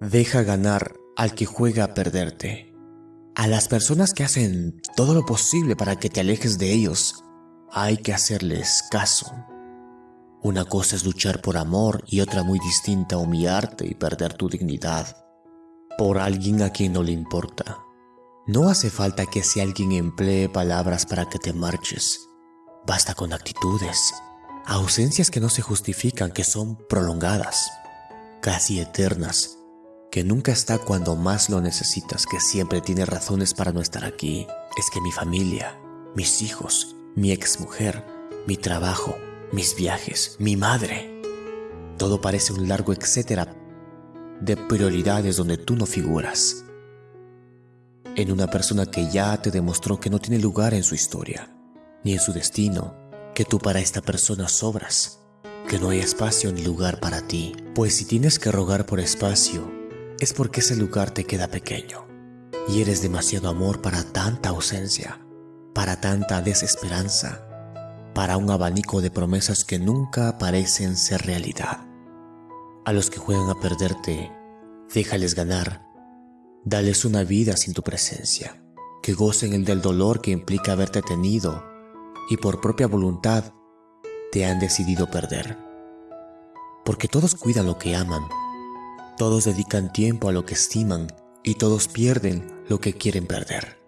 Deja ganar al que juega a perderte. A las personas que hacen todo lo posible para que te alejes de ellos, hay que hacerles caso. Una cosa es luchar por amor y otra muy distinta humillarte y perder tu dignidad por alguien a quien no le importa. No hace falta que si alguien emplee palabras para que te marches. Basta con actitudes, ausencias que no se justifican, que son prolongadas, casi eternas, que nunca está cuando más lo necesitas, que siempre tiene razones para no estar aquí. Es que mi familia, mis hijos, mi exmujer, mi trabajo, mis viajes, mi madre. Todo parece un largo etcétera de prioridades donde tú no figuras. En una persona que ya te demostró que no tiene lugar en su historia, ni en su destino, que tú para esta persona sobras, que no hay espacio ni lugar para ti, pues si tienes que rogar por espacio, es porque ese lugar te queda pequeño, y eres demasiado amor para tanta ausencia, para tanta desesperanza, para un abanico de promesas que nunca parecen ser realidad. A los que juegan a perderte, déjales ganar. Dales una vida sin tu presencia, que gocen el del dolor que implica haberte tenido y por propia voluntad te han decidido perder. Porque todos cuidan lo que aman, todos dedican tiempo a lo que estiman y todos pierden lo que quieren perder.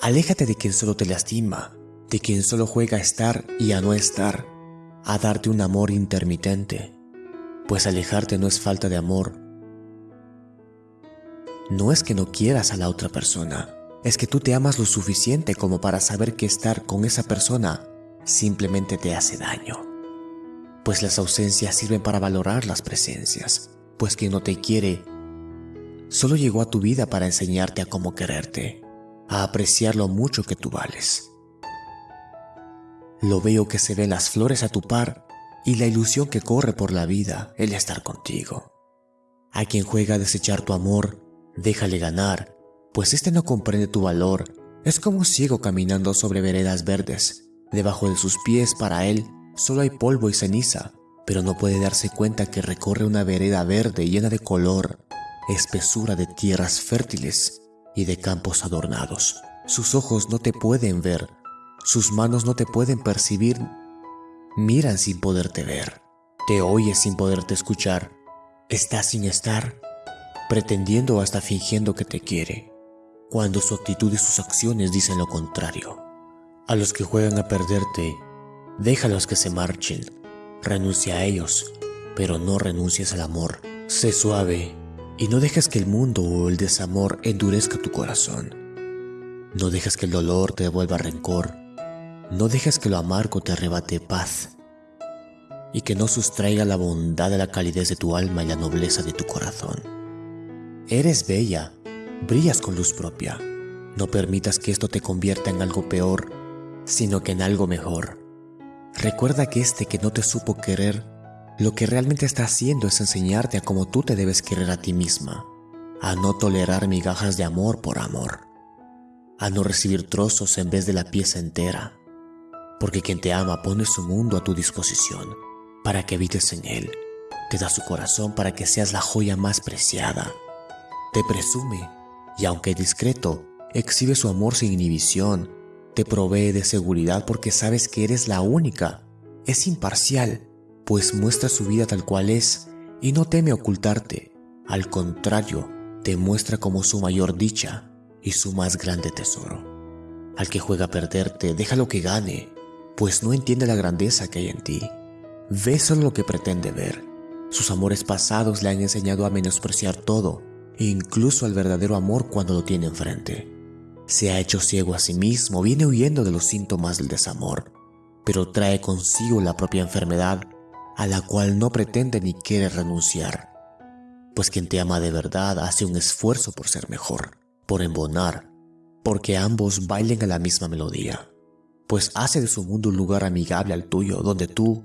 Aléjate de quien solo te lastima, de quien solo juega a estar y a no estar, a darte un amor intermitente pues alejarte no es falta de amor. No es que no quieras a la otra persona, es que tú te amas lo suficiente como para saber que estar con esa persona simplemente te hace daño. Pues las ausencias sirven para valorar las presencias, pues quien no te quiere solo llegó a tu vida para enseñarte a cómo quererte, a apreciar lo mucho que tú vales. Lo veo que se ven las flores a tu par y la ilusión que corre por la vida el estar contigo. A quien juega a desechar tu amor, déjale ganar, pues este no comprende tu valor, es como un ciego caminando sobre veredas verdes. Debajo de sus pies para él solo hay polvo y ceniza, pero no puede darse cuenta que recorre una vereda verde llena de color, espesura de tierras fértiles y de campos adornados. Sus ojos no te pueden ver, sus manos no te pueden percibir miran sin poderte ver, te oyes sin poderte escuchar, estás sin estar, pretendiendo hasta fingiendo que te quiere, cuando su actitud y sus acciones dicen lo contrario. A los que juegan a perderte, déjalos que se marchen, renuncia a ellos, pero no renuncies al amor. Sé suave y no dejes que el mundo o el desamor endurezca tu corazón. No dejes que el dolor te devuelva rencor no dejes que lo amargo te arrebate paz y que no sustraiga la bondad de la calidez de tu alma y la nobleza de tu corazón. Eres bella, brillas con luz propia. No permitas que esto te convierta en algo peor, sino que en algo mejor. Recuerda que este que no te supo querer, lo que realmente está haciendo es enseñarte a cómo tú te debes querer a ti misma, a no tolerar migajas de amor por amor, a no recibir trozos en vez de la pieza entera, porque quien te ama pone su mundo a tu disposición para que habites en él. Te da su corazón para que seas la joya más preciada. Te presume y aunque discreto, exhibe su amor sin inhibición. Te provee de seguridad porque sabes que eres la única. Es imparcial, pues muestra su vida tal cual es y no teme ocultarte. Al contrario, te muestra como su mayor dicha y su más grande tesoro. Al que juega a perderte, déjalo que gane, pues no entiende la grandeza que hay en ti. Ve solo lo que pretende ver. Sus amores pasados le han enseñado a menospreciar todo, incluso al verdadero amor cuando lo tiene enfrente. Se ha hecho ciego a sí mismo, viene huyendo de los síntomas del desamor, pero trae consigo la propia enfermedad a la cual no pretende ni quiere renunciar. Pues quien te ama de verdad hace un esfuerzo por ser mejor, por embonar, porque ambos bailen a la misma melodía pues hace de su mundo un lugar amigable al tuyo, donde tú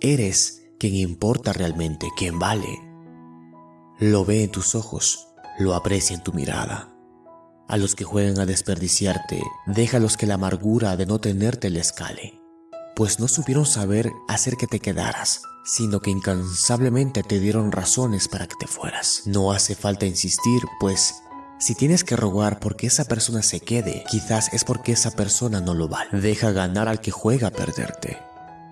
eres quien importa realmente, quien vale. Lo ve en tus ojos, lo aprecia en tu mirada. A los que juegan a desperdiciarte, déjalos que la amargura de no tenerte les cale. pues no supieron saber hacer que te quedaras, sino que incansablemente te dieron razones para que te fueras. No hace falta insistir, pues si tienes que rogar porque esa persona se quede, quizás es porque esa persona no lo vale. Deja ganar al que juega a perderte,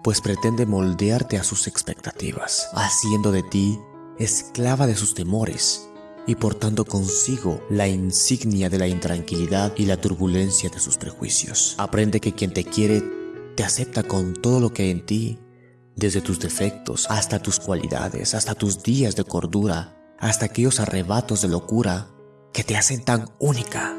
pues pretende moldearte a sus expectativas, haciendo de ti esclava de sus temores y portando consigo la insignia de la intranquilidad y la turbulencia de sus prejuicios. Aprende que quien te quiere te acepta con todo lo que hay en ti, desde tus defectos hasta tus cualidades, hasta tus días de cordura, hasta aquellos arrebatos de locura que te hacen tan única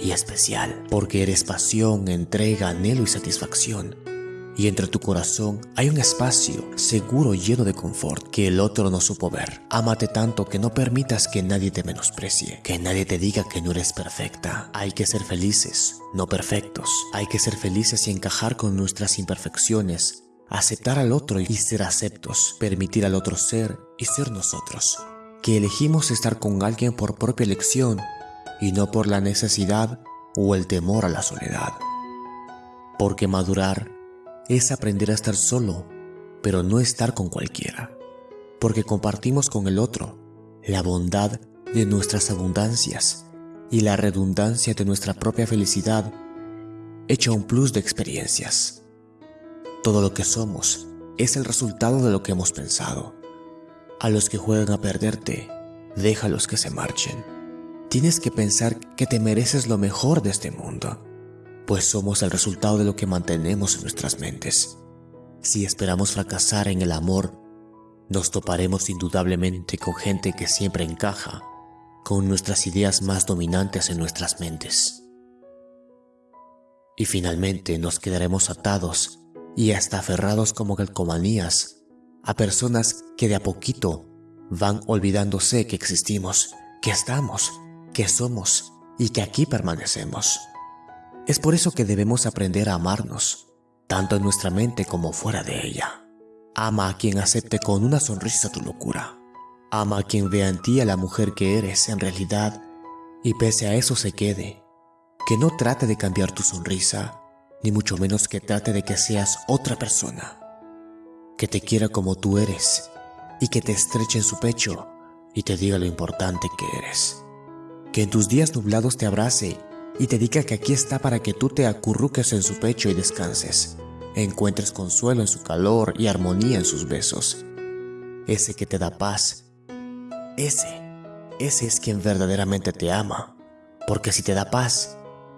y especial, porque eres pasión, entrega, anhelo y satisfacción y entre tu corazón hay un espacio seguro lleno de confort que el otro no supo ver. Ámate tanto que no permitas que nadie te menosprecie, que nadie te diga que no eres perfecta. Hay que ser felices, no perfectos. Hay que ser felices y encajar con nuestras imperfecciones, aceptar al otro y ser aceptos, permitir al otro ser y ser nosotros. Que elegimos estar con alguien por propia elección y no por la necesidad o el temor a la soledad. Porque madurar es aprender a estar solo, pero no estar con cualquiera, porque compartimos con el otro la bondad de nuestras abundancias y la redundancia de nuestra propia felicidad hecha un plus de experiencias. Todo lo que somos es el resultado de lo que hemos pensado. A los que juegan a perderte, déjalos que se marchen. Tienes que pensar que te mereces lo mejor de este mundo pues somos el resultado de lo que mantenemos en nuestras mentes. Si esperamos fracasar en el amor, nos toparemos indudablemente con gente que siempre encaja con nuestras ideas más dominantes en nuestras mentes. Y finalmente nos quedaremos atados y hasta aferrados como calcomanías a personas que de a poquito van olvidándose que existimos, que estamos, que somos y que aquí permanecemos. Es por eso que debemos aprender a amarnos, tanto en nuestra mente como fuera de ella. Ama a quien acepte con una sonrisa tu locura. Ama a quien vea en ti a la mujer que eres en realidad y pese a eso se quede. Que no trate de cambiar tu sonrisa, ni mucho menos que trate de que seas otra persona. Que te quiera como tú eres y que te estreche en su pecho y te diga lo importante que eres. Que en tus días nublados te abrace y te diga que aquí está para que tú te acurruques en su pecho y descanses, encuentres consuelo en su calor y armonía en sus besos. Ese que te da paz, ese, ese es quien verdaderamente te ama, porque si te da paz,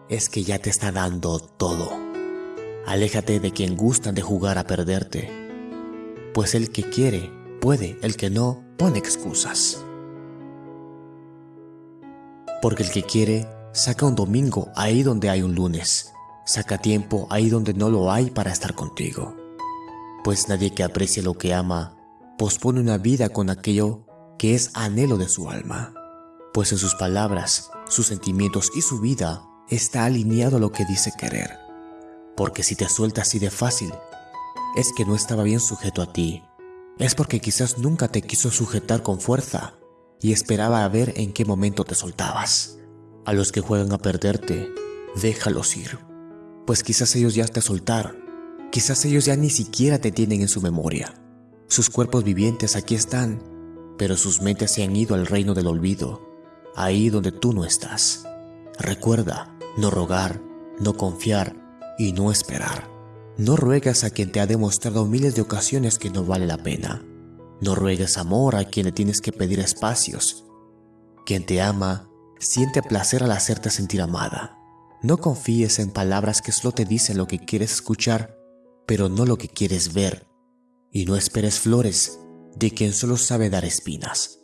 es que ya te está dando todo. Aléjate de quien gustan de jugar a perderte, pues el que quiere, puede, el que no, pone excusas. Porque el que quiere, Saca un domingo ahí donde hay un lunes. Saca tiempo ahí donde no lo hay para estar contigo. Pues nadie que aprecie lo que ama pospone una vida con aquello que es anhelo de su alma. Pues en sus palabras, sus sentimientos y su vida está alineado a lo que dice querer. Porque si te suelta así de fácil, es que no estaba bien sujeto a ti. Es porque quizás nunca te quiso sujetar con fuerza y esperaba a ver en qué momento te soltabas. A los que juegan a perderte, déjalos ir, pues quizás ellos ya te soltaron, quizás ellos ya ni siquiera te tienen en su memoria. Sus cuerpos vivientes aquí están, pero sus mentes se han ido al reino del olvido, ahí donde tú no estás. Recuerda, no rogar, no confiar y no esperar. No ruegas a quien te ha demostrado miles de ocasiones que no vale la pena. No ruegues amor a quien le tienes que pedir espacios. Quien te ama Siente placer al hacerte sentir amada. No confíes en palabras que solo te dicen lo que quieres escuchar, pero no lo que quieres ver. Y no esperes flores de quien solo sabe dar espinas.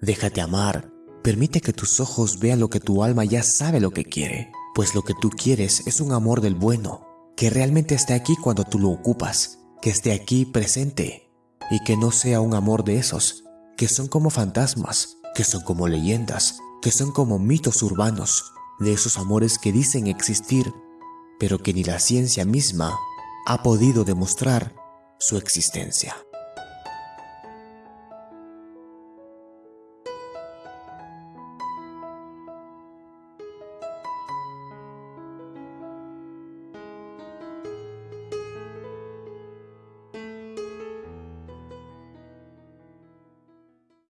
Déjate amar, permite que tus ojos vean lo que tu alma ya sabe lo que quiere, pues lo que tú quieres es un amor del bueno, que realmente esté aquí cuando tú lo ocupas, que esté aquí presente, y que no sea un amor de esos, que son como fantasmas, que son como leyendas, que son como mitos urbanos de esos amores que dicen existir, pero que ni la ciencia misma ha podido demostrar su existencia.